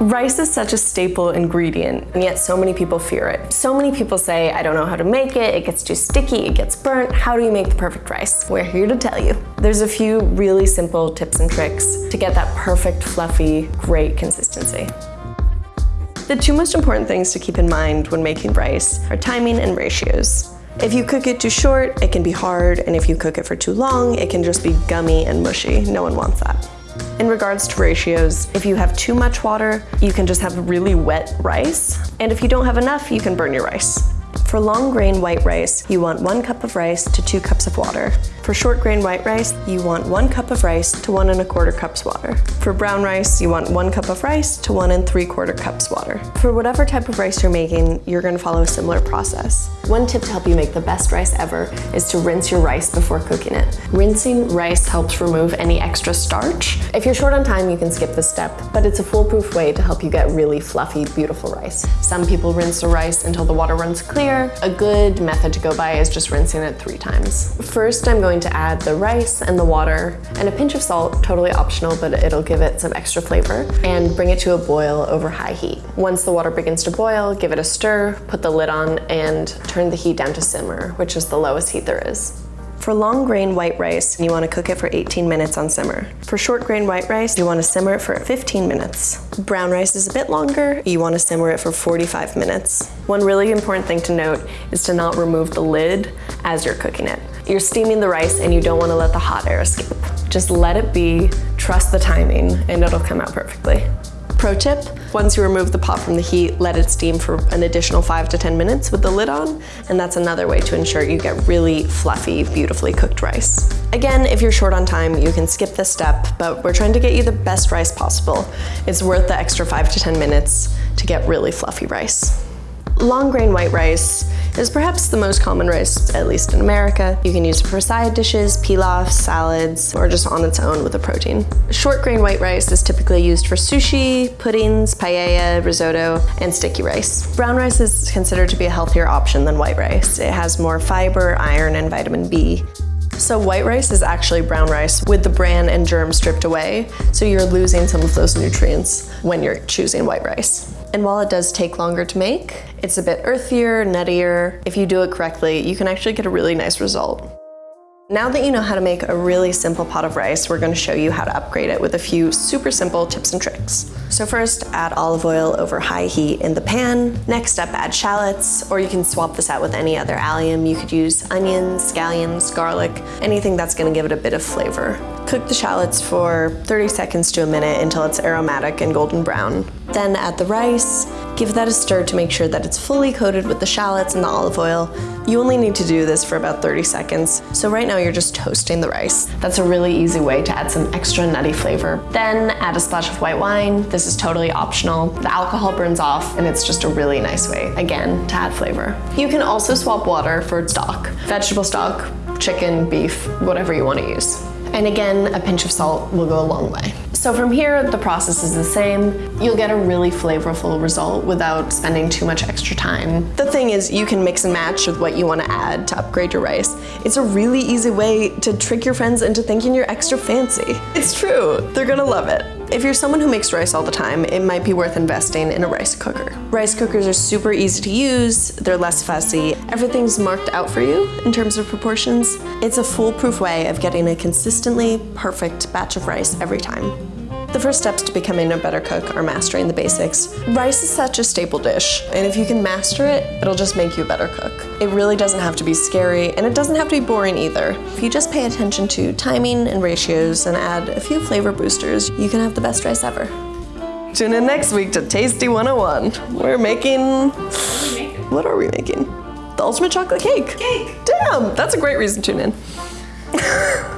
Rice is such a staple ingredient, and yet so many people fear it. So many people say, I don't know how to make it, it gets too sticky, it gets burnt, how do you make the perfect rice? We're here to tell you. There's a few really simple tips and tricks to get that perfect, fluffy, great consistency. The two most important things to keep in mind when making rice are timing and ratios. If you cook it too short, it can be hard, and if you cook it for too long, it can just be gummy and mushy. No one wants that. In regards to ratios, if you have too much water, you can just have really wet rice. And if you don't have enough, you can burn your rice. For long grain white rice, you want one cup of rice to two cups of water. For short grain white rice, you want one cup of rice to one and a quarter cups water. For brown rice, you want one cup of rice to one and three quarter cups water. For whatever type of rice you're making, you're gonna follow a similar process. One tip to help you make the best rice ever is to rinse your rice before cooking it. Rinsing rice helps remove any extra starch. If you're short on time, you can skip this step, but it's a foolproof way to help you get really fluffy, beautiful rice. Some people rinse the rice until the water runs clear. A good method to go by is just rinsing it three times. First, I'm going going to add the rice and the water and a pinch of salt, totally optional, but it'll give it some extra flavor, and bring it to a boil over high heat. Once the water begins to boil, give it a stir, put the lid on, and turn the heat down to simmer, which is the lowest heat there is. For long grain white rice, you want to cook it for 18 minutes on simmer. For short grain white rice, you want to simmer it for 15 minutes. Brown rice is a bit longer, you want to simmer it for 45 minutes. One really important thing to note is to not remove the lid as you're cooking it. You're steaming the rice and you don't want to let the hot air escape. Just let it be, trust the timing, and it'll come out perfectly. Pro tip, once you remove the pot from the heat, let it steam for an additional five to 10 minutes with the lid on, and that's another way to ensure you get really fluffy, beautifully cooked rice. Again, if you're short on time, you can skip this step, but we're trying to get you the best rice possible. It's worth the extra five to 10 minutes to get really fluffy rice. Long grain white rice is perhaps the most common rice, at least in America. You can use it for side dishes, pilaf, salads, or just on its own with a protein. Short grain white rice is typically used for sushi, puddings, paella, risotto, and sticky rice. Brown rice is considered to be a healthier option than white rice. It has more fiber, iron, and vitamin B. So white rice is actually brown rice with the bran and germ stripped away, so you're losing some of those nutrients when you're choosing white rice. And while it does take longer to make, it's a bit earthier, nuttier. If you do it correctly, you can actually get a really nice result. Now that you know how to make a really simple pot of rice, we're going to show you how to upgrade it with a few super simple tips and tricks. So first, add olive oil over high heat in the pan. Next up, add shallots, or you can swap this out with any other allium. You could use onions, scallions, garlic, anything that's going to give it a bit of flavor. Cook the shallots for 30 seconds to a minute until it's aromatic and golden brown. Then add the rice, give that a stir to make sure that it's fully coated with the shallots and the olive oil. You only need to do this for about 30 seconds, so right now you're just toasting the rice. That's a really easy way to add some extra nutty flavor. Then add a splash of white wine. This is totally optional. The alcohol burns off and it's just a really nice way, again, to add flavor. You can also swap water for stock, vegetable stock, chicken, beef, whatever you want to use. And again, a pinch of salt will go a long way. So from here, the process is the same. You'll get a really flavorful result without spending too much extra time. The thing is, you can mix and match with what you want to add to upgrade your rice. It's a really easy way to trick your friends into thinking you're extra fancy. It's true, they're gonna love it. If you're someone who makes rice all the time, it might be worth investing in a rice cooker. Rice cookers are super easy to use, they're less fussy, everything's marked out for you in terms of proportions. It's a foolproof way of getting a consistently perfect batch of rice every time. The first steps to becoming a better cook are mastering the basics. Rice is such a staple dish, and if you can master it, it'll just make you a better cook. It really doesn't have to be scary, and it doesn't have to be boring either. If you just pay attention to timing and ratios and add a few flavor boosters, you can have the best rice ever. Tune in next week to Tasty 101. We're making... What are we making? The ultimate chocolate cake. Cake. Damn, that's a great reason to tune in.